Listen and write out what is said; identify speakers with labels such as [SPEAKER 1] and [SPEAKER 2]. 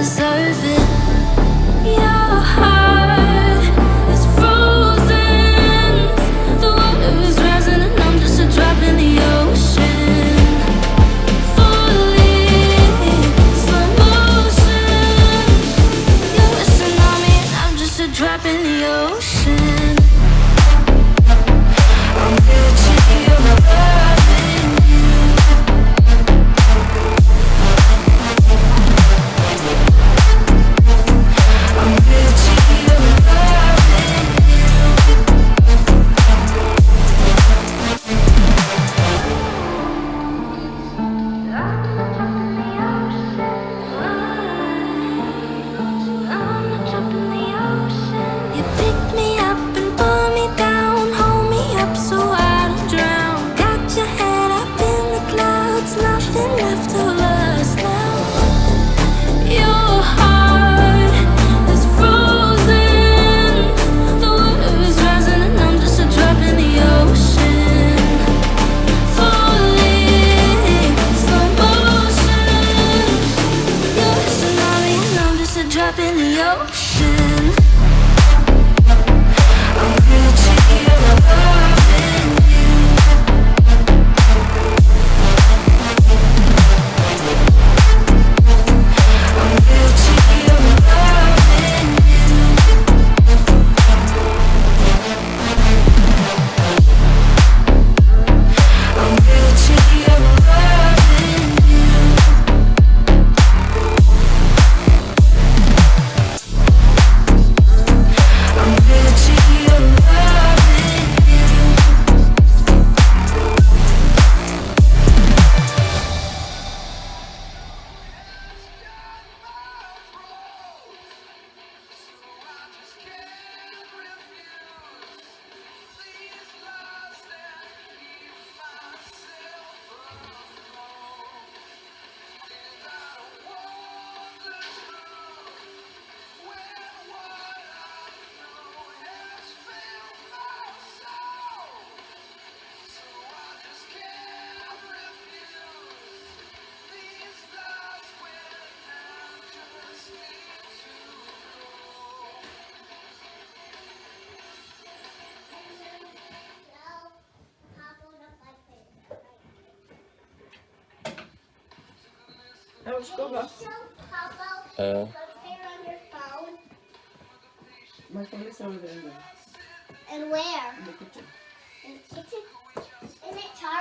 [SPEAKER 1] deserve it drop in the ocean.
[SPEAKER 2] Uh. My phone is over there.
[SPEAKER 3] And where? In
[SPEAKER 2] the kitchen.
[SPEAKER 3] In the kitchen? Isn't it charged?